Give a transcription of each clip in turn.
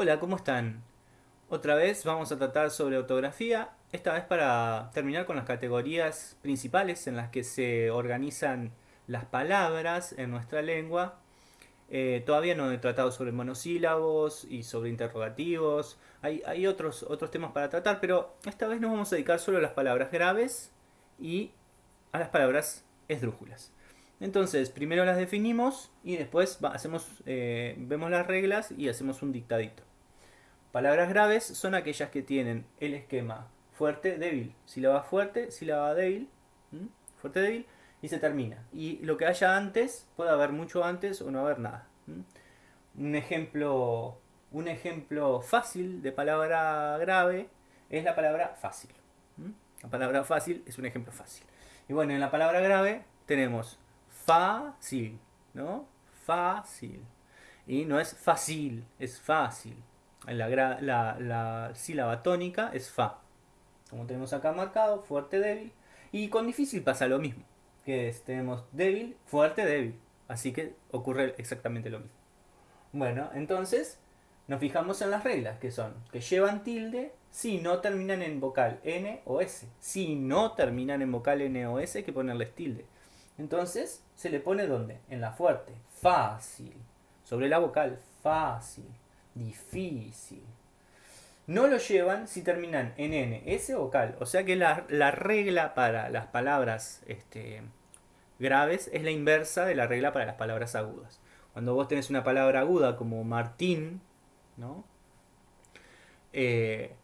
Hola, ¿cómo están? Otra vez vamos a tratar sobre ortografía, esta vez para terminar con las categorías principales en las que se organizan las palabras en nuestra lengua. Eh, todavía no he tratado sobre monosílabos y sobre interrogativos, hay, otros, otros temas para tratar, pero esta vez nos vamos a dedicar solo a las palabras graves y a las palabras esdrújulas. Entonces, primero las definimos y después hacemos, eh, vemos las reglas y hacemos un dictadito. Palabras graves son aquellas que tienen el esquema fuerte, débil, sílaba fuerte, sílaba débil, fuerte, débil, y se termina. Y lo que haya antes, puede haber mucho antes o no haber nada. Un ejemplo, un ejemplo fácil de palabra grave es la palabra fácil. La palabra fácil es un ejemplo fácil. Y bueno, en la palabra grave tenemos fácil, ¿no? Fácil. Y no es fácil, es fácil. La, la, sílaba tónica es fa. Como tenemos acá marcado, fuerte, débil. Y con difícil pasa lo mismo. Que tenemos débil, fuerte, débil. Así que ocurre exactamente lo mismo. Bueno, entonces nos fijamos en las reglas, que son que llevan tilde si no terminan en vocal N o S. Si no terminan en vocal N o S, hay que ponerles tilde. Entonces, se le pone ¿dónde? En la fuerte. Fácil. Sobre la vocal. Fácil. Difícil. No lo llevan si terminan en N, S vocal. O sea que la, regla para las palabras este, graves es la inversa de la regla para las palabras agudas. Cuando vos tenés una palabra aguda como Martín, ¿no? Eh,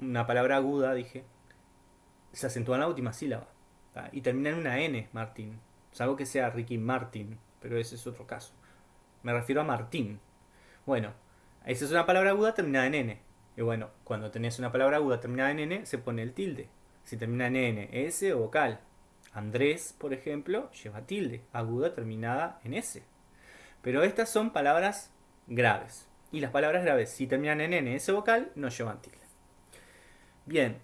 una palabra aguda, dije, se acentúa en la última sílaba. Y termina en una N, Martín. Salvo que sea Ricky Martin, pero ese es otro caso. Me refiero a Martín. Bueno, esa es una palabra aguda terminada en N. Y bueno, cuando tenés una palabra aguda terminada en N, se pone el tilde. Si termina en N, S o vocal. Andrés, por ejemplo, lleva tilde, aguda terminada en S. Pero estas son palabras graves. Y las palabras graves, si terminan en N, S vocal, no llevan tilde. Bien,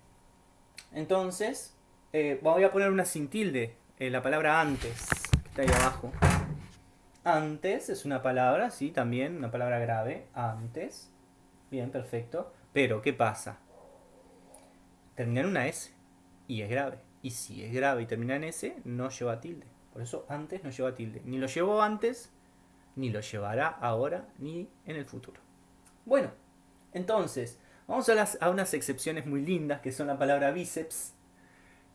entonces, eh, voy a poner una sin tilde, eh, la palabra antes, que está ahí abajo. Antes es una palabra, sí, también, una palabra grave, antes. Bien, perfecto. Pero, ¿qué pasa? Termina en una S y es grave. Y si es grave y termina en S, no lleva tilde. Por eso antes no lleva tilde. Ni lo llevó antes, ni lo llevará ahora, ni en el futuro. Bueno, entonces, vamos a, las, a unas excepciones muy lindas, que son la palabra bíceps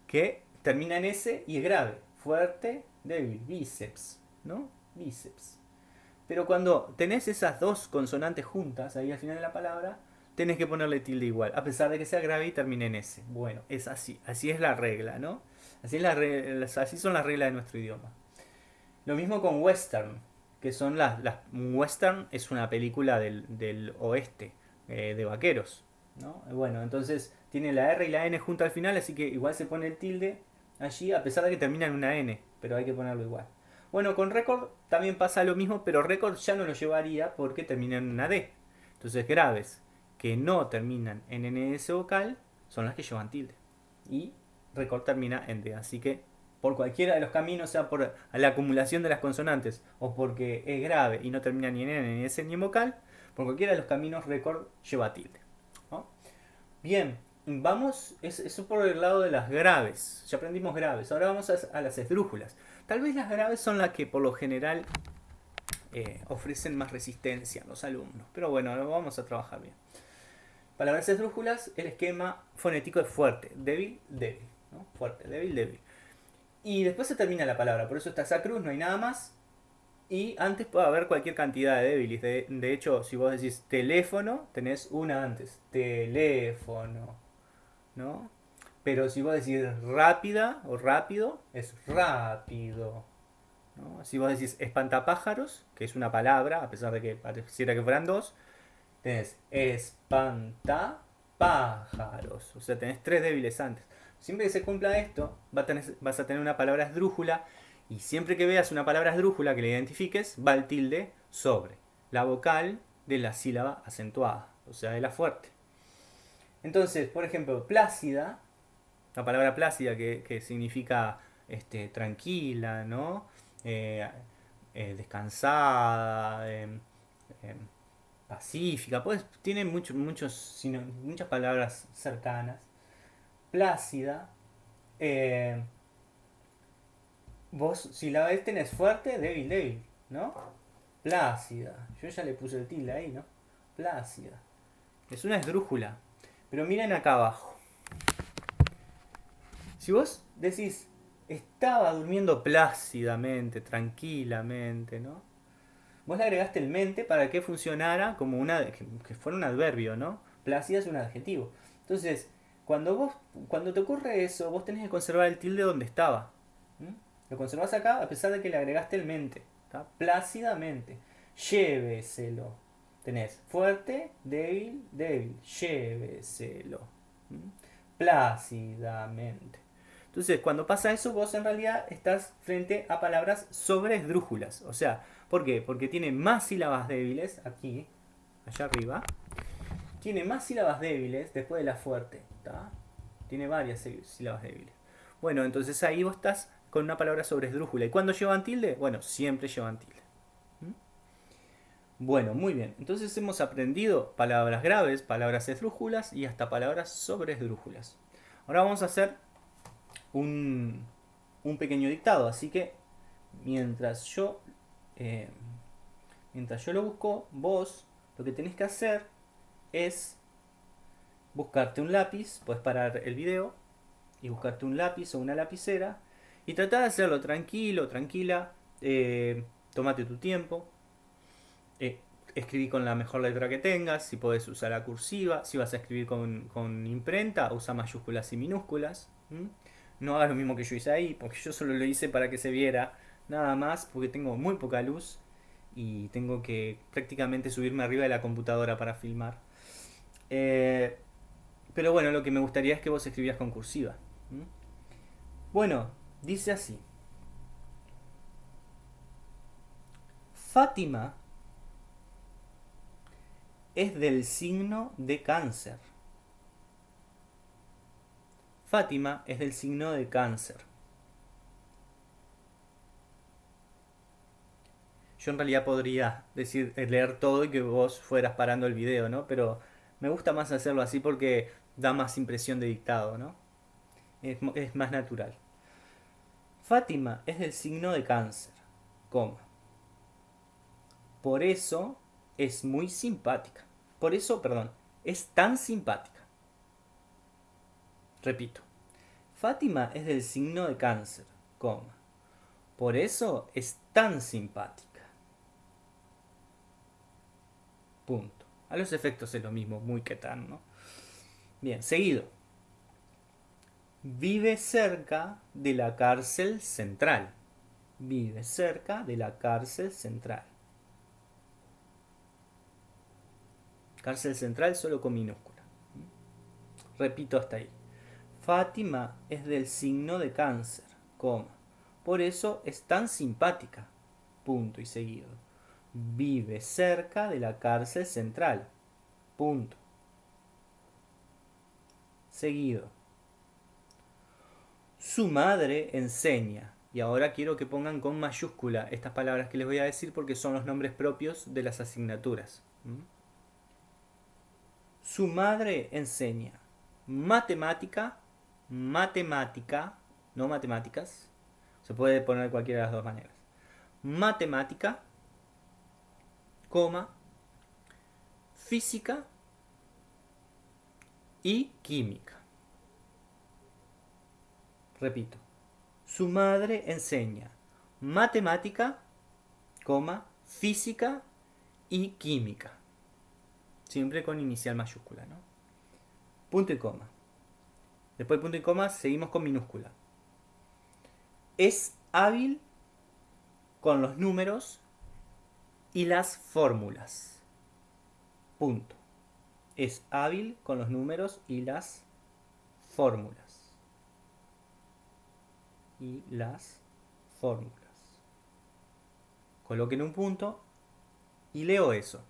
que termina en S y es grave. Fuerte, débil, bíceps, ¿no? Bíceps. Pero cuando tenés esas dos consonantes juntas ahí al final de la palabra, tenés que ponerle tilde igual, a pesar de que sea grave y termine en S. Bueno, es así, así es la regla, ¿no? Así, es la así son las reglas de nuestro idioma. Lo mismo con western, que son las... las western es una película del, oeste, eh, de vaqueros, ¿no? Bueno, entonces tiene la R y la N junto al final, así que igual se pone el tilde allí, a pesar de que termina en una N, pero hay que ponerlo igual. Bueno, con récord también pasa lo mismo, pero récord ya no lo llevaría porque termina en una D. Entonces graves que no terminan en NS vocal son las que llevan tilde. Y récord termina en D. Así que por cualquiera de los caminos, sea por la acumulación de las consonantes o porque es grave y no termina ni en N, ni en vocal, por cualquiera de los caminos récord lleva tilde. Bien, Vamos, eso por el lado de las graves. Ya aprendimos graves. Ahora vamos a, las esdrújulas. Tal vez las graves son las que por lo general eh, ofrecen más resistencia a los alumnos. Pero bueno, vamos a trabajar bien. Palabras esdrújulas, el esquema fonético es fuerte, débil, débil. Fuerte, débil, débil. Y después se termina la palabra, por eso está esa cruz, no hay nada más. Y antes puede haber cualquier cantidad de débiles. De hecho, si vos decís teléfono, tenés una antes. Teléfono. ¿no? Pero si vos decís rápida o rápido, es rápido. Si vos decís espantapájaros, que es una palabra, a pesar de que pareciera que fueran dos, tenés espantapájaros. O sea, tenés tres débiles antes. Siempre que se cumpla esto, vas a tener una palabra esdrújula y siempre que veas una palabra esdrújula que la identifiques, va el tilde sobre la vocal de la sílaba acentuada, o sea, de la fuerte. Entonces, por ejemplo, plácida, la palabra plácida que, significa este, tranquila, ¿no? Eh, eh, descansada, em, em, pacífica, pues tiene muchos muchos, muchas palabras cercanas. Plácida. Eh, vos, si la ves tenés fuerte, débil, débil, ¿no? Plácida. Yo ya le puse el tilde ahí, ¿no? Plácida. Es una esdrújula. Pero miren acá abajo. Si vos decís, estaba durmiendo plácidamente, tranquilamente, ¿no? Vos le agregaste el mente para que funcionara como una, que fuera un adverbio, ¿no? Plácida es un adjetivo. Entonces, cuando vos, cuando te ocurre eso, vos tenés que conservar el tilde donde estaba. Lo conservás acá a pesar de que le agregaste el mente. Plácidamente. Lléveselo. Tenés fuerte, débil, débil. Lléveselo. Plácidamente. Entonces, cuando pasa eso, vos en realidad estás frente a palabras sobre esdrújulas. O sea, ¿por qué? Porque tiene más sílabas débiles aquí, allá arriba. Tiene más sílabas débiles después de la fuerte. Tiene varias sílabas débiles. Bueno, entonces ahí vos estás con una palabra sobre esdrújula. ¿Y cuándo llevan tilde? Bueno, siempre llevan tilde. ¿Mm? Bueno, muy bien. Entonces hemos aprendido palabras graves, palabras esdrújulas y hasta palabras sobre esdrújulas. Ahora vamos a hacer un, pequeño dictado. Así que mientras yo, eh, mientras yo lo busco, vos lo que tenés que hacer es buscarte un lápiz, puedes parar el video y buscarte un lápiz o una lapicera y trata de hacerlo tranquilo, tranquila. Eh, tómate tu tiempo. Eh, escribí con la mejor letra que tengas. Si puedes usar la cursiva. Si vas a escribir con, imprenta, usa mayúsculas y minúsculas. No hagas lo mismo que yo hice ahí, porque yo solo lo hice para que se viera. Nada más, porque tengo muy poca luz. Y tengo que prácticamente subirme arriba de la computadora para filmar. Eh, pero bueno, lo que me gustaría es que vos escribías con cursiva. Bueno, Dice así. Fátima es del signo de cáncer. Fátima es del signo de cáncer. Yo en realidad podría decir, leer todo y que vos fueras parando el video, ¿no? Pero me gusta más hacerlo así porque da más impresión de dictado, ¿no? es más natural. Fátima es del signo de cáncer. Por eso es muy simpática. Por eso, perdón, es tan simpática. Repito. Fátima es del signo de cáncer, coma. Por eso es tan simpática. Punto. A los efectos es lo mismo, muy que tan, ¿no? Bien, seguido vive cerca de la cárcel central. Vive cerca de la cárcel central. Cárcel central solo con minúscula. Repito hasta ahí. Fátima es del signo de cáncer. Por eso es tan simpática. Punto y seguido. Vive cerca de la cárcel central. Punto. Seguido. Su madre enseña. Y ahora quiero que pongan con mayúscula estas palabras que les voy a decir porque son los nombres propios de las asignaturas. Su madre enseña matemática, matemática, no matemáticas, se puede poner cualquiera de las dos maneras. Matemática, coma, física y química. Repito, su madre enseña matemática, coma, física y química. Siempre con inicial mayúscula, ¿no? Punto y coma. Después del punto y coma seguimos con minúscula. Es hábil con los números y las fórmulas. Punto. Es hábil con los números y las fórmulas y las fórmulas. Coloquen un punto y leo eso.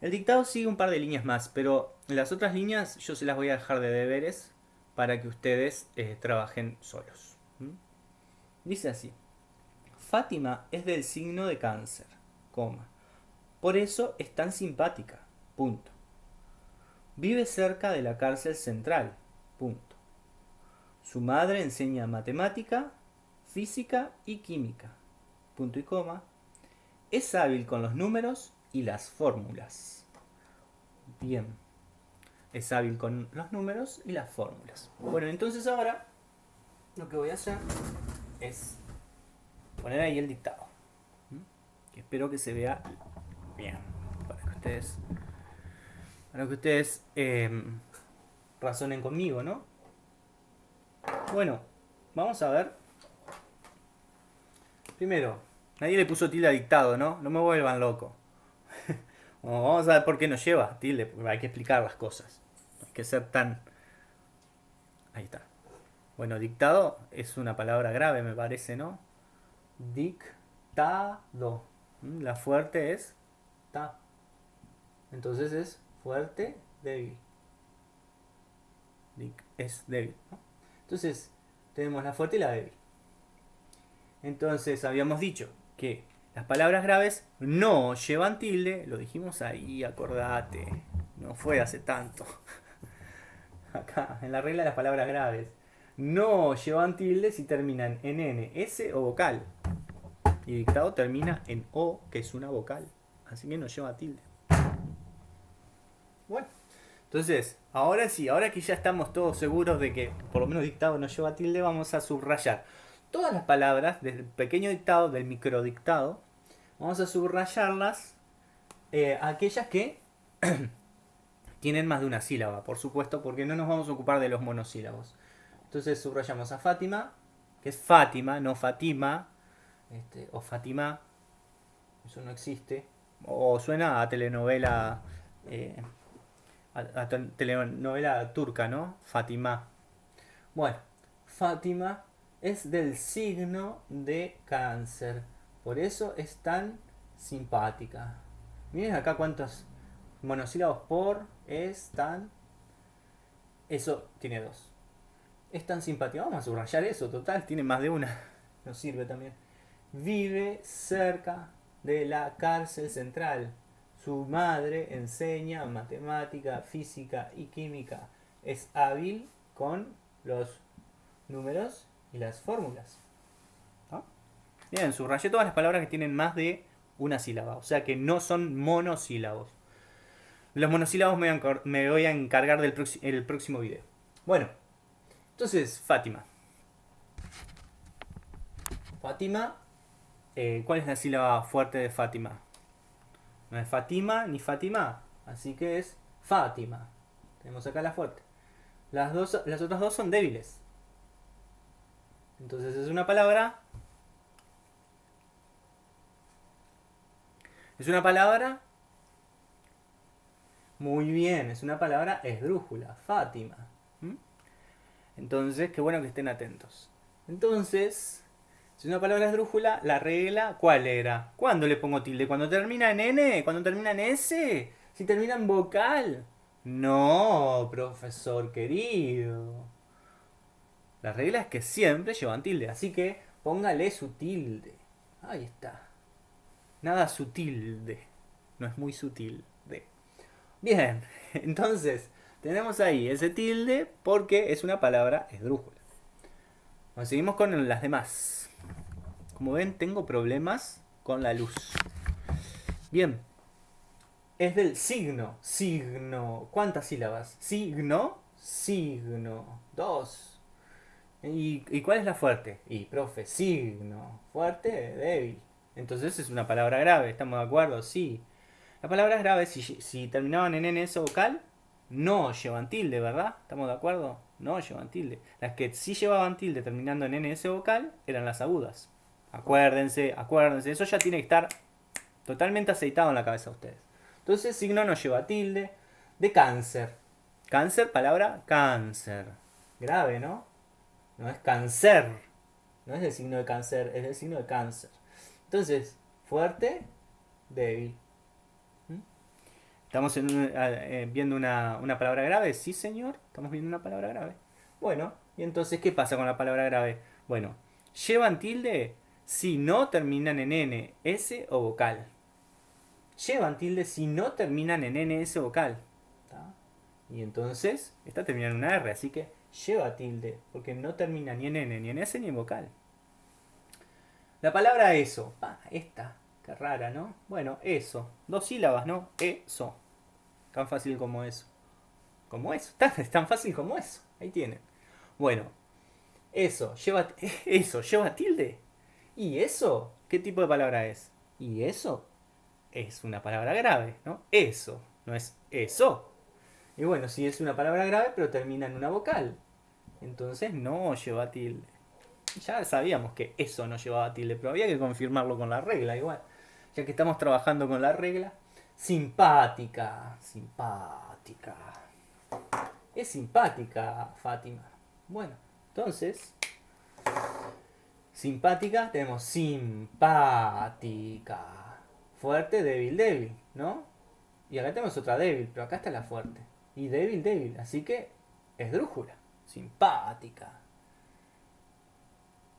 El dictado sigue un par de líneas más, pero las otras líneas yo se las voy a dejar de deberes para que ustedes eh, trabajen solos. Dice así. Fátima es del signo de cáncer, coma. Por eso es tan simpática, Punto. Vive cerca de la cárcel central. Punto. Su madre enseña matemática, física y química. Punto y coma. Es hábil con los números y las fórmulas. Bien. Es hábil con los números y las fórmulas. Bueno, entonces ahora lo que voy a hacer es poner ahí el dictado. Espero que se vea bien. Para que ustedes para que ustedes em, razonen conmigo, ¿no? Bueno, vamos a ver. Primero, nadie le puso tilde a dictado, ¿no? No me vuelvan loco. Vamos a ver por qué nos lleva tilde, porque hay que explicar las cosas. hay que ser tan... Ahí está. Bueno, dictado es una palabra grave, me parece, ¿no? Dictado. ¿Mm? La fuerte es ta. Entonces es fuerte, débil. Es débil. Entonces, tenemos la fuerte y la débil. Entonces, habíamos dicho que las palabras graves no llevan tilde. Lo dijimos ahí, acordate. No fue hace tanto. Acá, en la regla de las palabras graves. No llevan tilde si terminan en N, S o vocal. Y dictado termina en O, que es una vocal. Así que no lleva tilde. Bueno, entonces, ahora sí, ahora que ya estamos todos seguros de que por lo menos dictado no lleva tilde, vamos a subrayar todas las palabras del pequeño dictado, del microdictado. Vamos a subrayarlas, eh, aquellas que tienen más de una sílaba, por supuesto, porque no nos vamos a ocupar de los monosílabos. Entonces subrayamos a Fátima, que es Fátima, no Fatima, este, o Fátima, eso no existe, o suena a telenovela eh, a, telenovela turca, ¿no? Fátima. Bueno, Fátima es del signo de cáncer. Por eso es tan simpática. Miren acá cuántos monosílabos por es tan... Eso tiene dos. Es tan simpática. Vamos a subrayar eso. Total, tiene más de una. Nos sirve también. Vive cerca de la cárcel central. Su madre enseña matemática, física y química. Es hábil con los números y las fórmulas. Bien, subrayé todas las palabras que tienen más de una sílaba, o sea que no son monosílabos. Los monosílabos me voy a encargar del el próximo video. Bueno, entonces, Fátima. Fátima, eh, ¿cuál es la sílaba fuerte de Fátima? No es Fatima ni Fátima. Así que es Fátima. Tenemos acá la fuerte. Las, dos, las otras dos son débiles. Entonces es una palabra. Es una palabra. Muy bien, es una palabra esdrújula, Fátima. Entonces, qué bueno que estén atentos. Entonces, si una palabra es drújula, la regla, ¿cuál era? ¿Cuándo le pongo tilde? ¿Cuando termina en N? ¿Cuando termina en S? ¿Si termina en vocal? No, profesor querido. La regla es que siempre llevan tilde, así que póngale su tilde. Ahí está. Nada sutil No es muy sutil de. Bien, entonces tenemos ahí ese tilde porque es una palabra esdrújula. Bueno, seguimos con las demás. Como ven, tengo problemas con la luz. Bien. Es del signo. Signo. ¿Cuántas sílabas? Signo. Signo. Dos. ¿Y, cuál es la fuerte? Y, profe, signo. Fuerte, débil. Entonces es una palabra grave. ¿Estamos de acuerdo? Sí. Las palabras graves, si, si terminaban en NS vocal, no llevan tilde, ¿verdad? ¿Estamos de acuerdo? No llevan tilde. Las que sí llevaban tilde terminando en NS vocal eran las agudas. Acuérdense, acuérdense. Eso ya tiene que estar totalmente aceitado en la cabeza de ustedes. Entonces, signo nos lleva tilde de cáncer. Cáncer, palabra cáncer. Grave, ¿no? No es cáncer. No es el signo de cáncer, es el signo de cáncer. Entonces, fuerte, débil. ¿Mm? ¿Estamos eh, viendo una, una palabra grave? Sí, señor. Estamos viendo una palabra grave. Bueno, y entonces, ¿qué pasa con la palabra grave? Bueno, llevan tilde si no terminan en N, S o vocal. llevan tilde si no terminan en NS vocal. Y entonces, esta termina en una R, así que lleva tilde, porque no termina ni en N, ni en S, ni en vocal. La palabra eso. Ah, esta. Qué rara, ¿no? Bueno, eso. Dos sílabas, ¿no? Eso. Tan fácil como eso. Como eso. es tan fácil como eso. Ahí tienen. Bueno. Eso. Lleva, eso. ¿Lleva tilde? ¿Y eso? ¿Qué tipo de palabra es? ¿Y eso? Es una palabra grave, ¿no? Eso. No es eso. Y bueno, si es una palabra grave, pero termina en una vocal. Entonces no lleva tilde. Ya sabíamos que eso no llevaba tilde, pero había que confirmarlo con la regla igual. Ya que estamos trabajando con la regla. Simpática, simpática. Es simpática, Fátima. Bueno, entonces, simpática, tenemos simpática. Fuerte, débil, débil, ¿no? Y acá tenemos otra débil, pero acá está la fuerte. Y débil, débil. Así que es drújula. Simpática.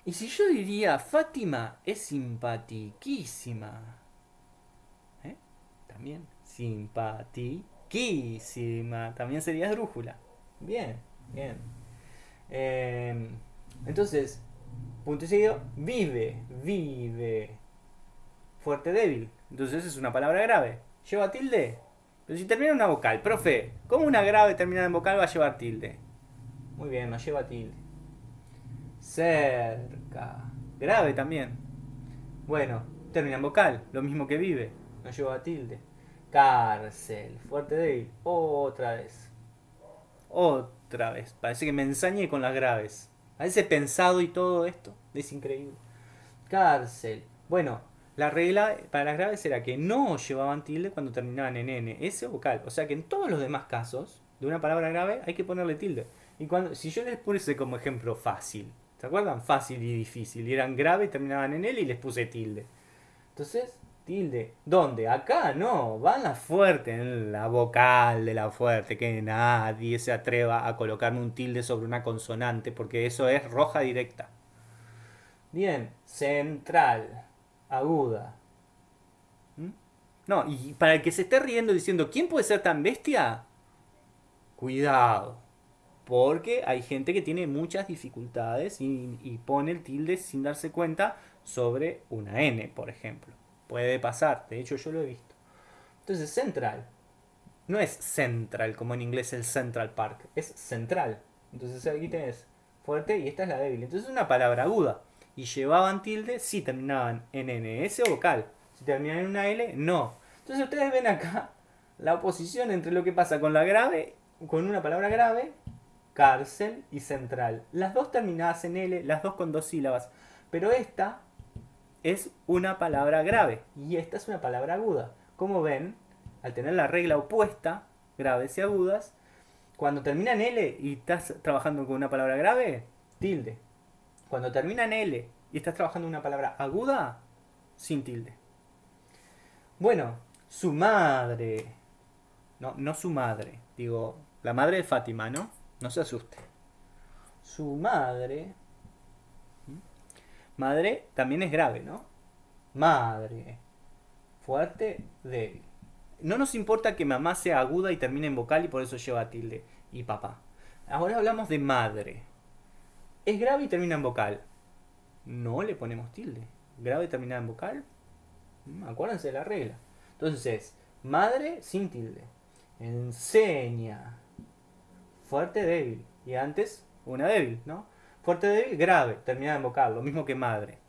Y si yo diría, Fátima es simpatiquísima. ¿Eh? También, simpatiquísima. También sería esdrújula. Bien, bien. Em, entonces, punto y seguido, vive, vive. Fuerte, débil. Entonces es una palabra grave. ¿Lleva tilde? Pero si termina en una vocal, profe, ¿cómo una grave terminada en vocal va a llevar tilde? Muy bien, no lleva tilde. Cerca. Grave también. Bueno, termina en vocal, lo mismo que vive. No lleva tilde. Cárcel. Fuerte débil. Otra vez. Otra vez. Parece que me ensañé con las graves. A veces pensado y todo esto. Es increíble. Cárcel. Bueno, la regla para las graves era que no llevaban tilde cuando terminaban en N, S vocal. O sea que en todos los demás casos de una palabra grave hay que ponerle tilde. Y cuando, si yo les puse como ejemplo fácil, ¿Se acuerdan? Fácil y difícil. Y eran graves y terminaban en él y les puse tilde. Entonces, tilde. ¿Dónde? Acá no. Van la fuerte, en la vocal de la fuerte. Que nadie se atreva a colocarme un tilde sobre una consonante porque eso es roja directa. Bien, central, aguda. ¿Mm? No, y para el que se esté riendo diciendo, ¿quién puede ser tan bestia? Cuidado porque hay gente que tiene muchas dificultades y, pone el tilde sin darse cuenta sobre una N, por ejemplo. Puede pasar, de hecho yo lo he visto. Entonces, central. No es central, como en inglés el Central Park, es central. Entonces aquí tenés fuerte y esta es la débil. Entonces es una palabra aguda. Y llevaban tilde si terminaban en N, S o vocal. Si terminaban en una L, no. Entonces ustedes ven acá la oposición entre lo que pasa con la grave, con una palabra grave cárcel y central. Las dos terminadas en L, las dos con dos sílabas. Pero esta es una palabra grave y esta es una palabra aguda. Como ven, al tener la regla opuesta, graves y agudas, cuando termina en L y estás trabajando con una palabra grave, tilde. Cuando termina en L y estás trabajando una palabra aguda, sin tilde. Bueno, su madre. No, no su madre. Digo, la madre de Fátima, ¿no? No se asuste. Su madre. Madre también es grave, ¿no? Madre. Fuerte, débil. No nos importa que mamá sea aguda y termine en vocal y por eso lleva tilde. Y papá. Ahora hablamos de madre. Es grave y termina en vocal. No le ponemos tilde. Grave y termina en vocal. Mm, acuérdense de la regla. Entonces, madre sin tilde. Enseña fuerte, débil. Y antes, una débil, ¿no? Fuerte, débil, grave, terminada en vocal, lo mismo que madre.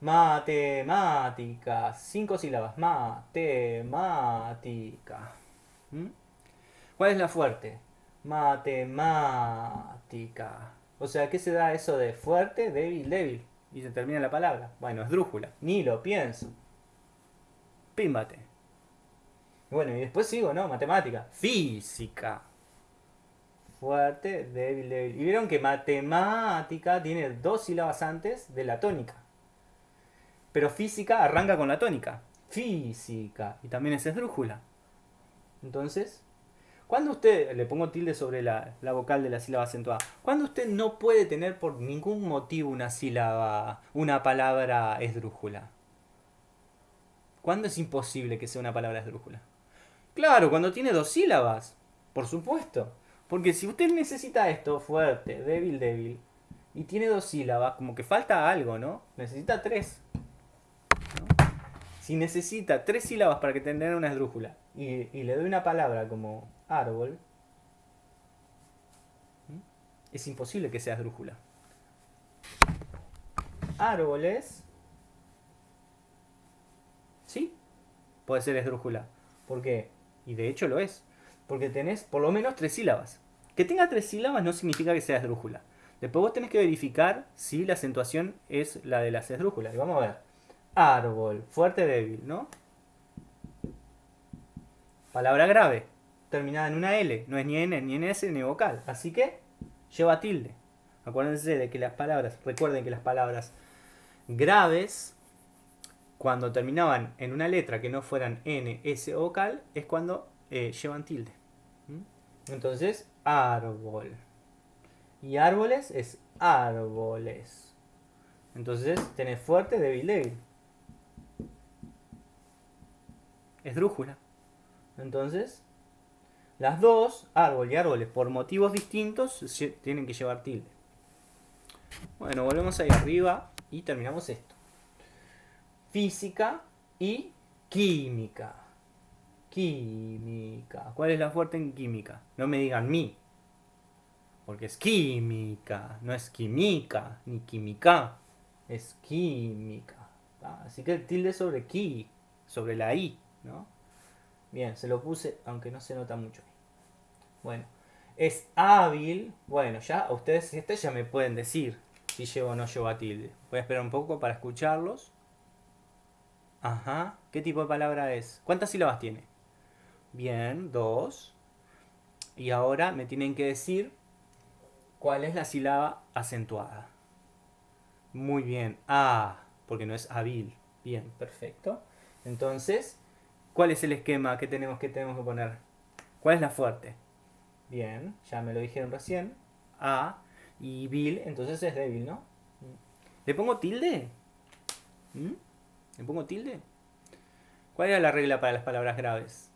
Matemática, cinco sílabas, matemática. ¿Mm? ¿Cuál es la fuerte? Matemática. O sea, ¿qué se da eso de fuerte, débil, débil? Y se termina la palabra. Bueno, es drújula. Ni lo pienso. Pímbate. Bueno, y después sigo, ¿no? Matemática. Física fuerte, débil, débil. Y vieron que matemática tiene dos sílabas antes de la tónica. Pero física arranca con la tónica. Física. Y también es esdrújula. Entonces, cuando usted, le pongo tilde sobre la, la, vocal de la sílaba acentuada, cuando usted no puede tener por ningún motivo una sílaba, una palabra esdrújula. ¿Cuándo es imposible que sea una palabra esdrújula? Claro, cuando tiene dos sílabas. Por supuesto. Porque si usted necesita esto fuerte, débil, débil, y tiene dos sílabas, como que falta algo, ¿no? Necesita tres. Si necesita tres sílabas para que tenga una esdrújula y, y le doy una palabra como árbol, es imposible que sea esdrújula. Árboles. Sí, puede ser esdrújula. ¿Por qué? Y de hecho lo es. Porque tenés por lo menos tres sílabas. Que tenga tres sílabas no significa que sea esdrújula. Después vos tenés que verificar si la acentuación es la de las esdrújulas. Y vamos a ver. Árbol, fuerte, débil, ¿no? Palabra grave, terminada en una L. No es ni N, ni NS, ni vocal. Así que lleva tilde. Acuérdense de que las palabras, recuerden que las palabras graves, cuando terminaban en una letra que no fueran N, S o vocal, es cuando eh, llevan tilde. Entonces, árbol. Y árboles es árboles. Entonces, tenés fuerte, débil, débil. Es drújula. Entonces, las dos, árbol y árboles, por motivos distintos, tienen que llevar tilde. Bueno, volvemos ahí arriba y terminamos esto. Física y química. Química. ¿Cuál es la fuerte en química? No me digan mi. Porque es química, no es química, ni química. Es química. Así que el tilde sobre ki, sobre la i, ¿no? Bien, se lo puse, aunque no se nota mucho. Bueno, es hábil. Bueno, ya ustedes este ya me pueden decir si llevo o no llevo a tilde. Voy a esperar un poco para escucharlos. Ajá. ¿Qué tipo de palabra es? ¿Cuántas sílabas tiene? Bien, dos. Y ahora me tienen que decir cuál es la sílaba acentuada. Muy bien. A, porque no es hábil. Bien, perfecto. Entonces, ¿cuál es el esquema que tenemos que, tenemos que poner? ¿Cuál es la fuerte? Bien, ya me lo dijeron recién. A y Bill, entonces es débil, ¿no? ¿Le pongo tilde? ¿Mm? ¿Le pongo tilde? ¿Cuál era la regla para las palabras graves?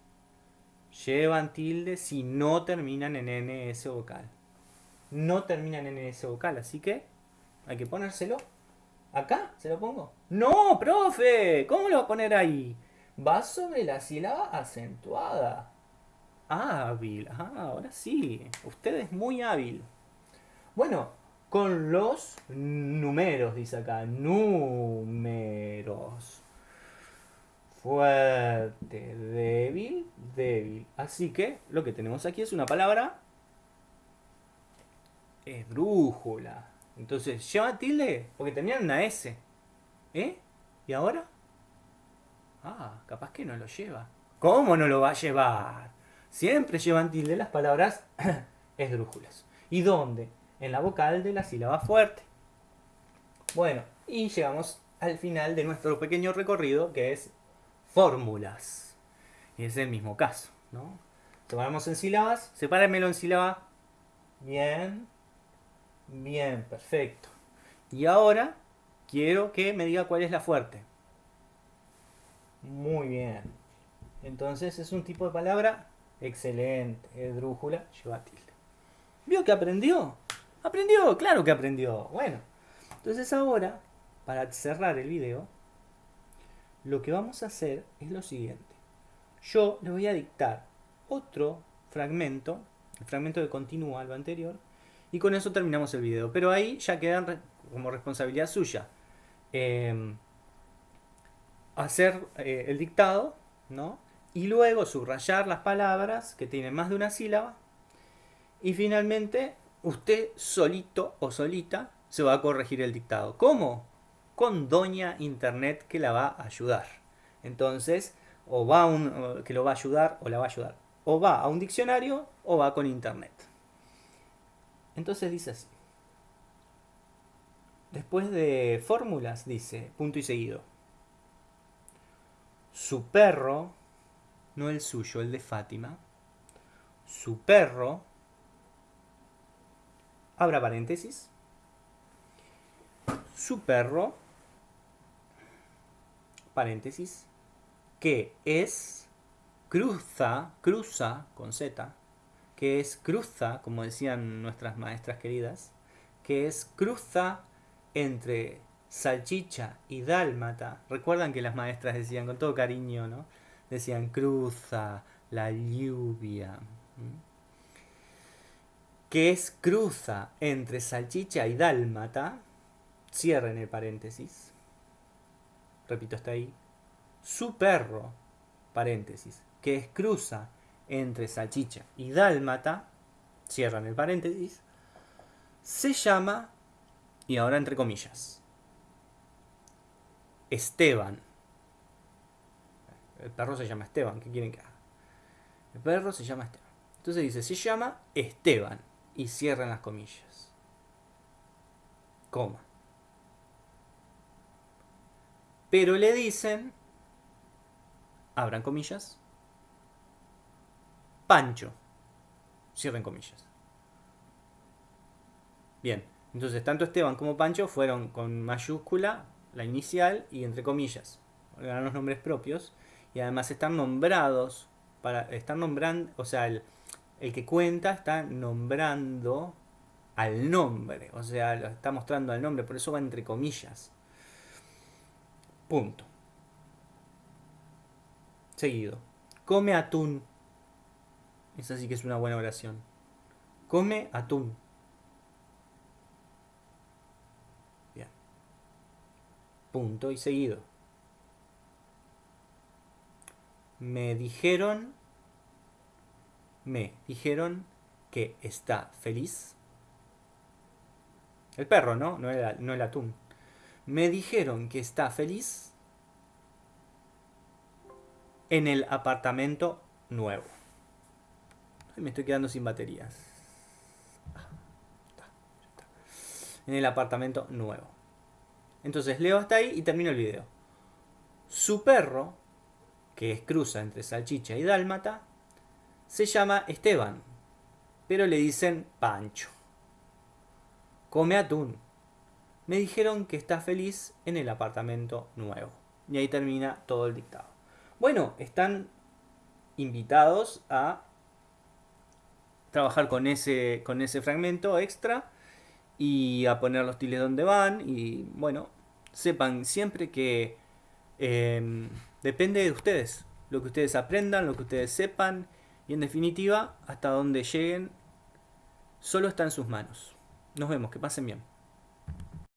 Llevan tilde si no terminan en NS vocal. No terminan en NS vocal, así que hay que ponérselo. ¿Acá? ¿Se lo pongo? ¡No, profe! ¿Cómo lo va a poner ahí? Va sobre la sílaba acentuada. Hábil. Ah, ahora sí. Usted es muy hábil. Bueno, con los números, dice acá. Números. Fuerte, débil, débil. Así que lo que tenemos aquí es una palabra esdrújula. Entonces, ¿lleva tilde? Porque tenían una S. ¿Eh? ¿Y ahora? Ah, capaz que no lo lleva. ¿Cómo no lo va a llevar? Siempre llevan tilde las palabras esdrújulas. ¿Y dónde? en la vocal de la sílaba fuerte. Bueno, y llegamos al final de nuestro pequeño recorrido que es fórmulas. Y es el mismo caso, ¿no? Tomamos en sílabas, sepáramelo en sílaba. Bien, bien, perfecto. Y ahora quiero que me diga cuál es la fuerte. Muy bien. Entonces es un tipo de palabra excelente. Esdrújula, lleva tilde. ¿Vio que aprendió? ¿Aprendió? Claro que aprendió. Bueno, entonces ahora, para cerrar el video, lo que vamos a hacer es lo siguiente. Yo le voy a dictar otro fragmento, el fragmento que continúa lo anterior, y con eso terminamos el video. Pero ahí ya quedan como responsabilidad suya. Em, hacer eh, el dictado, ¿no? Y luego subrayar las palabras que tienen más de una sílaba. Y finalmente usted solito o solita se va a corregir el dictado. ¿Cómo? Con Doña Internet que la va a ayudar. Entonces, o va a un, que lo va a ayudar o la va a ayudar. O va a un diccionario o va con Internet. Entonces dice así. Después de fórmulas dice, punto y seguido. Su perro, no el suyo, el de Fátima. Su perro abra paréntesis, su perro, paréntesis, que es cruza, cruza con Z, que es cruza, como decían nuestras maestras queridas, que es cruza entre salchicha y dálmata. Recuerdan que las maestras decían con todo cariño, ¿no? Decían cruza la lluvia. Que es cruza entre salchicha y dálmata. Cierren el paréntesis. Repito hasta ahí. Su perro, paréntesis, que es cruza entre salchicha y dálmata, cierran el paréntesis, se llama, y ahora entre comillas, Esteban. El perro se llama Esteban, ¿qué quieren que haga? El perro se llama Esteban. Entonces dice, se llama Esteban, y cierran las comillas. Coma. Pero le dicen, abran comillas, Pancho. Cierren comillas. Bien, entonces tanto Esteban como Pancho fueron con mayúscula, la inicial y entre comillas. Eran los nombres propios. Y además están nombrados, para, están nombrando, o sea, el, el que cuenta está nombrando al nombre. O sea, lo está mostrando al nombre, por eso va entre comillas. Punto. Seguido. Come atún. Esa sí que es una buena oración. Come atún. Bien. Punto y seguido. Me dijeron, me dijeron que está feliz. El perro, ¿no? No el, no el atún. Me dijeron que está feliz en el apartamento nuevo me estoy quedando sin baterías. En el apartamento nuevo. Entonces leo hasta ahí y termino el video. Su perro, que es cruza entre salchicha y dálmata, se llama Esteban, pero le dicen Pancho. Come atún. Me dijeron que está feliz en el apartamento nuevo. Y ahí termina todo el dictado. Bueno, están invitados a trabajar con ese, con ese fragmento extra y a poner los tiles donde van y bueno, sepan siempre que em, depende de ustedes, lo que ustedes aprendan, lo que ustedes sepan y en definitiva hasta donde lleguen solo está en sus manos. Nos vemos, que pasen bien.